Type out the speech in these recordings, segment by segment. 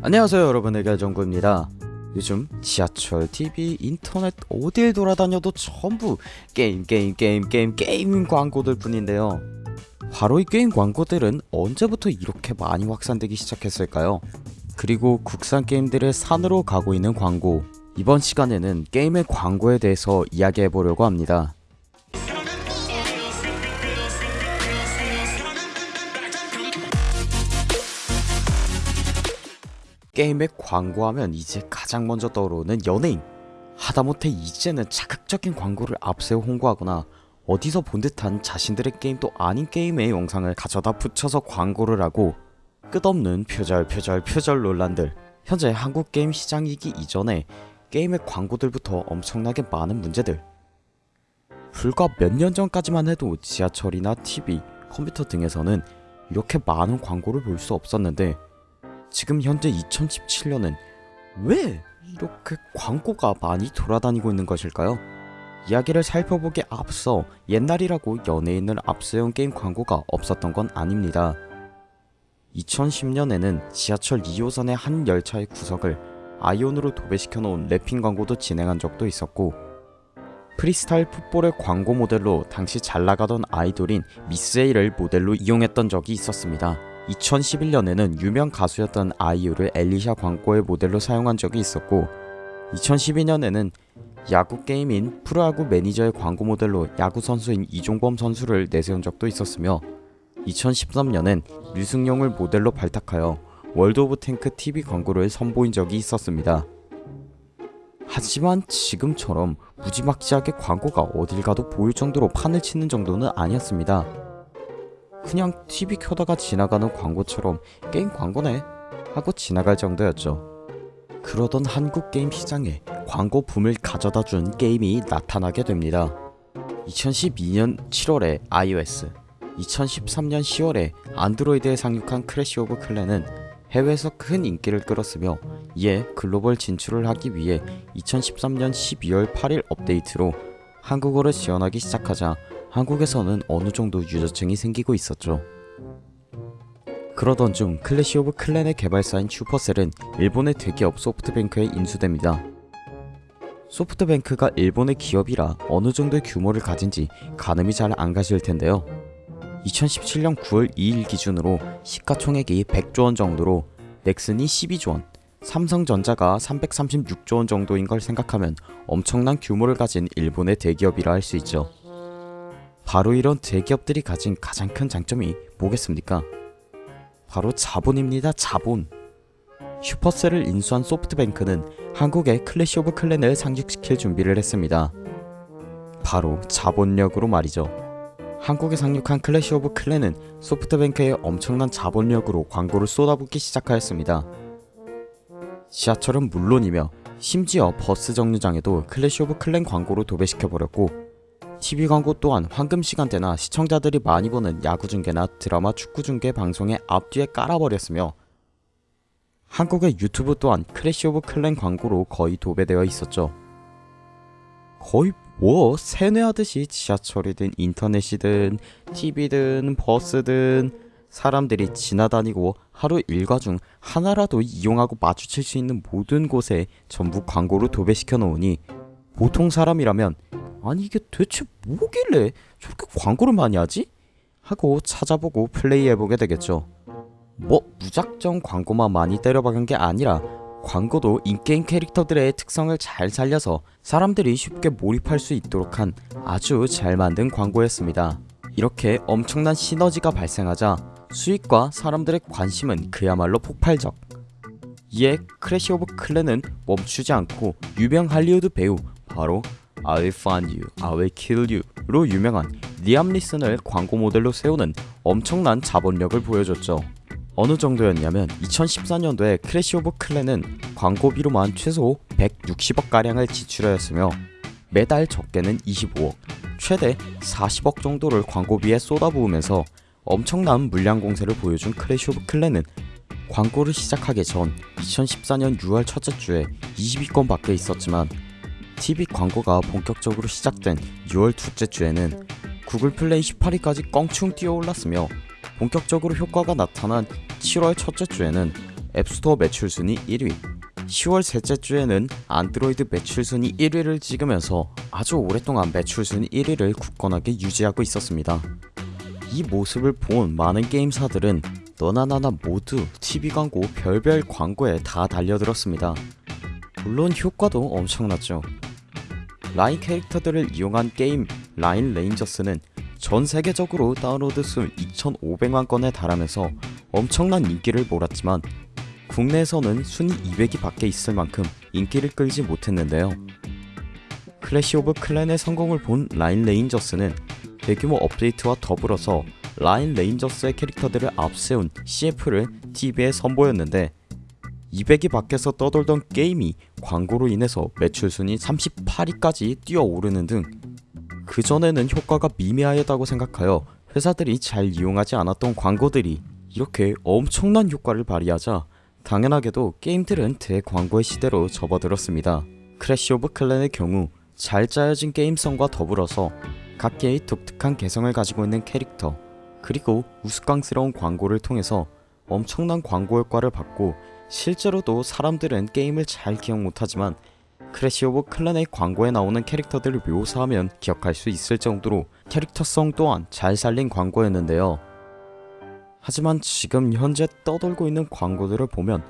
안녕하세요 여러분 의결정구입니다. 요즘 지하철, TV, 인터넷 어딜 돌아다녀도 전부 게임 게임 게임 게임 게임 광고들 뿐인데요. 바로 이 게임 광고들은 언제부터 이렇게 많이 확산되기 시작했을까요? 그리고 국산 게임들의 산으로 가고 있는 광고. 이번 시간에는 게임의 광고에 대해서 이야기해보려고 합니다 게임에 광고하면 이제 가장 먼저 떠오르는 연예인. 하다못해 이제는 자극적인 광고를 앞세워 홍보하거나 어디서 본 듯한 자신들의 게임도 아닌 게임의 영상을 가져다 붙여서 광고를 하고 끝없는 표절 표절 표절 논란들. 현재 한국 게임 시장이기 이전에 게임의 광고들부터 엄청나게 많은 문제들. 불과 몇 년 전까지만 해도 지하철이나 TV, 컴퓨터 등에서는 이렇게 많은 광고를 볼 수 없었는데 지금 현재 2017년은 왜 이렇게 광고가 많이 돌아다니고 있는 것일까요? 이야기를 살펴보기에 앞서 옛날이라고 연예인을 앞세운 게임 광고가 없었던 건 아닙니다. 2010년에는 지하철 2호선의 한 열차의 구석을 아이온으로 도배시켜 놓은 wrapping 광고도 진행한 적도 있었고 프리스타일 풋볼의 광고 모델로 당시 잘 나가던 아이돌인 미스 A를 모델로 이용했던 적이 있었습니다. 2011년에는 유명 가수였던 아이유를 엘리샤 광고의 모델로 사용한 적이 있었고 2012년에는 야구 게임인 프로야구 매니저의 광고 모델로 야구 선수인 이종범 선수를 내세운 적도 있었으며 2013년엔 류승룡을 모델로 발탁하여 월드 오브 탱크 TV 광고를 선보인 적이 있었습니다. 하지만 지금처럼 무지막지하게 광고가 어딜 가도 보일 정도로 판을 치는 정도는 아니었습니다. 그냥 TV 켜다가 지나가는 광고처럼 게임 광고네 하고 지나갈 정도였죠. 그러던 한국 게임 시장에 광고 붐을 가져다 준 게임이 나타나게 됩니다. 2012년 7월에 iOS, 2013년 10월에 안드로이드에 상륙한 클래시 오브 클랜은 해외에서 큰 인기를 끌었으며 이에 글로벌 진출을 하기 위해 2013년 12월 8일 업데이트로 한국어를 지원하기 시작하자 한국에서는 어느 정도 유저층이 생기고 있었죠. 그러던 중 클래시 오브 클랜의 개발사인 슈퍼셀은 일본의 대기업 소프트뱅크에 인수됩니다. 소프트뱅크가 일본의 기업이라 어느 정도의 규모를 가진지 가늠이 잘 안 가실 텐데요. 2017년 9월 2일 기준으로 시가총액이 100조원 정도로 넥슨이 12조원, 삼성전자가 336조원 정도인 걸 생각하면 엄청난 규모를 가진 일본의 대기업이라 할 수 있죠. 바로 이런 대기업들이 가진 가장 큰 장점이 뭐겠습니까? 바로 자본입니다 자본. 슈퍼셀을 인수한 소프트뱅크는 한국에 클래시 오브 클랜을 상륙시킬 준비를 했습니다. 바로 자본력으로 말이죠. 한국에 상륙한 클래시 오브 클랜은 소프트뱅크의 엄청난 자본력으로 광고를 쏟아붓기 시작하였습니다. 지하철은 물론이며 심지어 버스 정류장에도 클래시 오브 클랜 광고로 도배시켜버렸고 TV 광고 또한 황금 시간대나 시청자들이 많이 보는 야구 중계나 드라마 축구 중계 방송의 앞뒤에 깔아버렸으며 한국의 유튜브 또한 클래시 오브 클랜 광고로 거의 도배되어 있었죠. 거의 뭐 세뇌하듯이 지하철이든 인터넷이든 TV든 버스든 사람들이 지나다니고 하루 일과 중 하나라도 이용하고 마주칠 수 있는 모든 곳에 전부 광고로 도배시켜 놓으니 보통 사람이라면 아니 이게 대체 뭐길래 저렇게 광고를 많이 하지? 하고 찾아보고 플레이해보게 되겠죠. 뭐 무작정 광고만 많이 때려박은 게 아니라 광고도 인게임 캐릭터들의 특성을 잘 살려서 사람들이 쉽게 몰입할 수 있도록 한 아주 잘 만든 광고였습니다. 이렇게 엄청난 시너지가 발생하자 수익과 사람들의 관심은 그야말로 폭발적. 이에 클래시 오브 클랜은 멈추지 않고 유명 할리우드 배우 바로 I will find you, I will kill you로 유명한 리암 니슨을 광고 모델로 세우는 엄청난 자본력을 보여줬죠. 어느 정도였냐면 2014년도에 클래시 오브 클랜은 광고비로만 최소 160억가량을 지출하였으며 매달 적게는 25억, 최대 40억 정도를 광고비에 쏟아부으면서 엄청난 물량 공세를 보여준 클래시 오브 클랜은 광고를 시작하기 전 2014년 6월 첫째 주에 20위권 밖에 있었지만 TV 광고가 본격적으로 시작된 6월 둘째 주에는 구글 플레이 18위까지 껑충 뛰어올랐으며 본격적으로 효과가 나타난 7월 첫째 주에는 앱스토어 매출 순위 1위 10월 셋째 주에는 안드로이드 매출 순위 1위를 찍으면서 아주 오랫동안 매출 순위 1위를 굳건하게 유지하고 있었습니다. 이 모습을 본 많은 게임사들은 너나 나나 모두 TV 광고 별별 광고에 다 달려들었습니다. 물론 효과도 엄청났죠. 라인 캐릭터들을 이용한 게임 라인 레인저스는 전 세계적으로 다운로드 수 2,500만 건에 달하면서 엄청난 인기를 몰았지만 국내에서는 순위 200위 밖에 있을 만큼 인기를 끌지 못했는데요. 클래시 오브 클랜의 성공을 본 라인 레인저스는 대규모 업데이트와 더불어서 라인 레인저스의 캐릭터들을 앞세운 CF를 TV에 선보였는데 200위 밖에서 떠돌던 게임이 광고로 인해서 매출 순위 38위까지 뛰어오르는 등 그전에는 효과가 미미하였다고 생각하여 회사들이 잘 이용하지 않았던 광고들이 이렇게 엄청난 효과를 발휘하자 당연하게도 게임들은 대광고의 시대로 접어들었습니다. 클래시 오브 클랜의 경우 잘 짜여진 게임성과 더불어서 각개의 독특한 개성을 가지고 있는 캐릭터 그리고 우스꽝스러운 광고를 통해서 엄청난 광고 효과를 받고 실제로도 사람들은 게임을 잘 기억 못하지만 클래시 오브 클랜의 광고에 나오는 캐릭터들을 묘사하면 기억할 수 있을 정도로 캐릭터성 또한 잘 살린 광고였는데요. 하지만 지금 현재 떠돌고 있는 광고들을 보면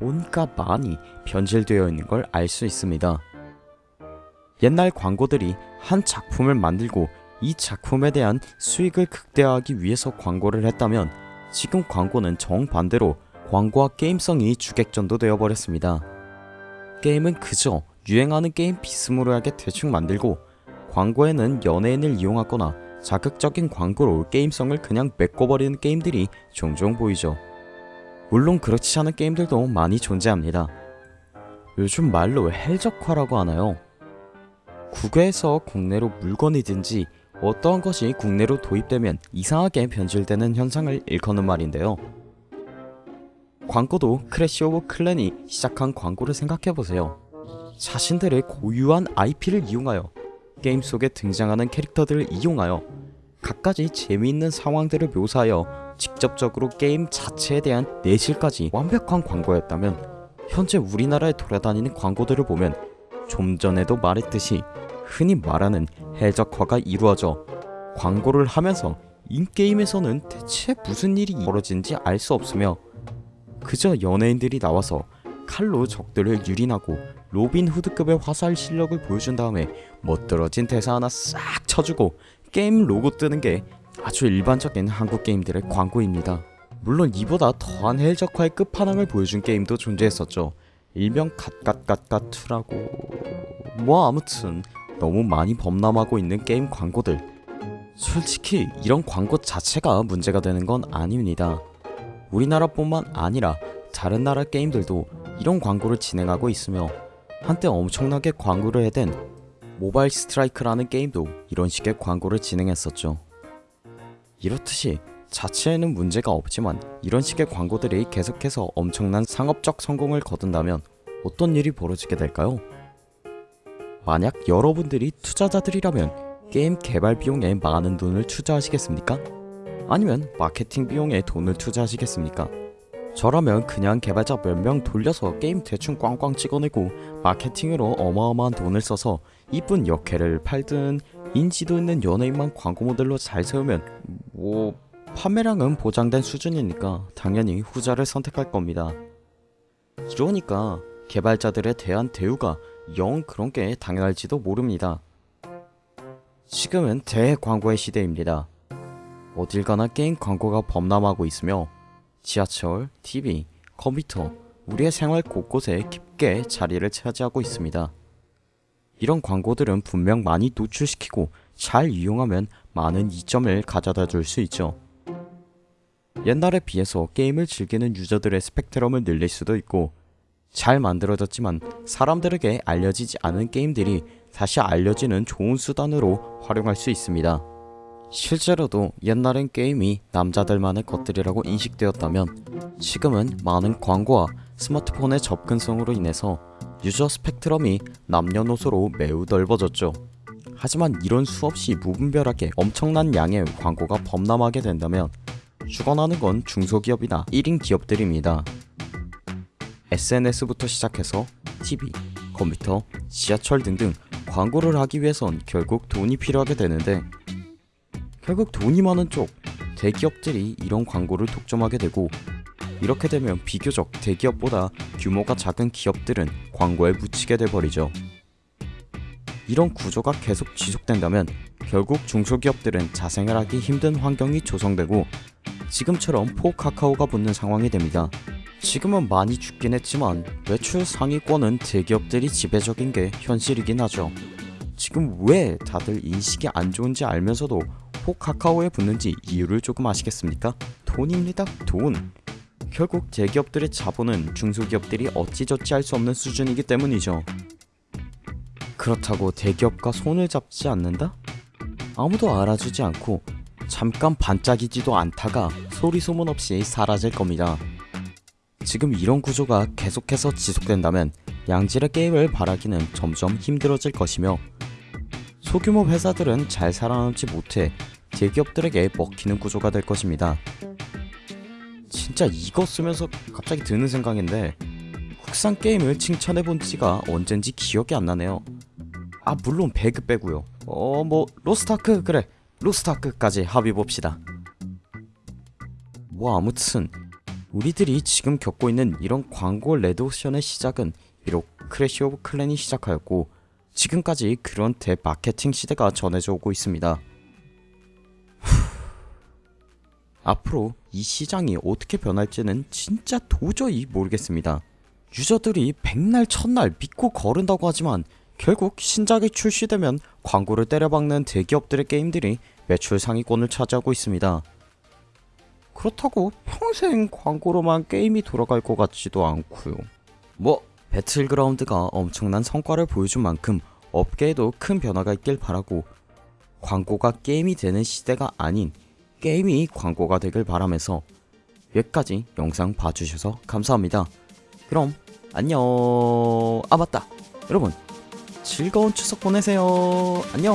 뭔가 많이 변질되어 있는 걸 알 수 있습니다. 옛날 광고들이 한 작품을 만들고 이 작품에 대한 수익을 극대화하기 위해서 광고를 했다면 지금 광고는 정반대로 광고와 게임성이 주객전도 되어버렸습니다. 게임은 그저 유행하는 게임 비스무리하게 대충 만들고 광고에는 연예인을 이용하거나 자극적인 광고로 게임성을 그냥 메꿔버리는 게임들이 종종 보이죠. 물론 그렇지 않은 게임들도 많이 존재합니다. 요즘 말로 헬적화라고 하나요? 국외에서 국내로 물건이든지 어떠한 것이 국내로 도입되면 이상하게 변질되는 현상을 일컫는 말인데요. 광고도 클래시 오브 클랜이 시작한 광고를 생각해보세요. 자신들의 고유한 IP를 이용하여 게임 속에 등장하는 캐릭터들을 이용하여 갖가지 재미있는 상황들을 묘사하여 직접적으로 게임 자체에 대한 내실까지 완벽한 광고였다면 현재 우리나라에 돌아다니는 광고들을 보면 좀 전에도 말했듯이 흔히 말하는 해적화가 이루어져 광고를 하면서 인게임에서는 대체 무슨 일이 벌어진지 알 수 없으며 그저 연예인들이 나와서 칼로 적들을 유린하고 로빈 후드급의 화살 실력을 보여준 다음에 멋들어진 대사 하나 싹 쳐주고 게임 로고 뜨는 게 아주 일반적인 한국 게임들의 광고입니다. 물론 이보다 더한 헬적화의 끝판왕을 보여준 게임도 존재했었죠. 일명 갓갓갓갓2라고 뭐 아무튼 너무 많이 범람하고 있는 게임 광고들 솔직히 이런 광고 자체가 문제가 되는 건 아닙니다. 우리나라뿐만 아니라 다른 나라 게임들도 이런 광고를 진행하고 있으며 한때 엄청나게 광고를 해댄 모바일 스트라이크라는 게임도 이런 식의 광고를 진행했었죠. 이렇듯이 자체에는 문제가 없지만 이런 식의 광고들이 계속해서 엄청난 상업적 성공을 거둔다면 어떤 일이 벌어지게 될까요? 만약 여러분들이 투자자들이라면 게임 개발 비용에 많은 돈을 투자하시겠습니까? 아니면 마케팅 비용에 돈을 투자하시겠습니까? 저라면 그냥 개발자 몇 명 돌려서 게임 대충 꽝꽝 찍어내고 마케팅으로 어마어마한 돈을 써서 이쁜 역해를 팔든 인지도 있는 연예인만 광고 모델로 잘 세우면 뭐 판매량은 보장된 수준이니까 당연히 후자를 선택할 겁니다. 이러니까 개발자들에 대한 대우가 영 그런 게 당연할지도 모릅니다. 지금은 대광고의 시대입니다. 어딜 가나 게임 광고가 범람하고 있으며 지하철, TV, 컴퓨터, 우리의 생활 곳곳에 깊게 자리를 차지하고 있습니다. 이런 광고들은 분명 많이 노출시키고 잘 이용하면 많은 이점을 가져다 줄 수 있죠. 옛날에 비해서 게임을 즐기는 유저들의 스펙트럼을 늘릴 수도 있고 잘 만들어졌지만 사람들에게 알려지지 않은 게임들이 다시 알려지는 좋은 수단으로 활용할 수 있습니다. 실제로도 옛날엔 게임이 남자들만의 것들이라고 인식되었다면 지금은 많은 광고와 스마트폰의 접근성으로 인해서 유저 스펙트럼이 남녀노소로 매우 넓어졌죠. 하지만 이런 수없이 무분별하게 엄청난 양의 광고가 범람하게 된다면 죽어나는 건 중소기업이나 1인 기업들입니다. SNS부터 시작해서 TV, 컴퓨터, 지하철 등등 광고를 하기 위해선 결국 돈이 필요하게 되는데 결국 돈이 많은 쪽 대기업들이 이런 광고를 독점하게 되고 이렇게 되면 비교적 대기업보다 규모가 작은 기업들은 광고에 묻히게 돼버리죠. 이런 구조가 계속 지속된다면 결국 중소기업들은 자생을 하기 힘든 환경이 조성되고 지금처럼 포 카카오가 붙는 상황이 됩니다. 지금은 많이 죽긴 했지만 매출 상위권은 대기업들이 지배적인 게 현실이긴 하죠. 지금 왜 다들 인식이 안 좋은지 알면서도 포카카오에 붙는지 이유를 조금 아시겠습니까? 돈입니다. 돈. 결국 대기업들의 자본은 중소기업들이 어찌저찌 할 수 없는 수준이기 때문이죠. 그렇다고 대기업과 손을 잡지 않는다? 아무도 알아주지 않고 잠깐 반짝이지도 않다가 소리 소문 없이 사라질 겁니다. 지금 이런 구조가 계속해서 지속된다면 양질의 게임을 바라기는 점점 힘들어질 것이며 소규모 회사들은 잘 살아남지 못해 대기업들에게 먹히는 구조가 될 것입니다. 진짜 이거 쓰면서 갑자기 드는 생각인데 국산 게임을 칭찬해 본 지가 언젠지 기억이 안 나네요. 아 물론 배그 빼고요. 어 뭐 로스타크 그래 로스타크까지 합의 봅시다. 뭐 아무튼 우리들이 지금 겪고 있는 이런 광고 레드오션의 시작은 비록 클래시 오브 클랜이 시작하였고 지금까지 그런 대마케팅 시대가 전해져 오고 있습니다. 앞으로 이 시장이 어떻게 변할지는 진짜 도저히 모르겠습니다. 유저들이 백날 첫날 믿고 거른다고 하지만 결국 신작이 출시되면 광고를 때려박는 대기업들의 게임들이 매출 상위권을 차지하고 있습니다. 그렇다고 평생 광고로만 게임이 돌아갈 것 같지도 않고요. 뭐 배틀그라운드가 엄청난 성과를 보여준 만큼 업계에도 큰 변화가 있길 바라고 광고가 게임이 되는 시대가 아닌 게임이 광고가 되길 바라면서 여기까지 영상 봐주셔서 감사합니다. 그럼 안녕. 아 맞다. 여러분 즐거운 추석 보내세요. 안녕.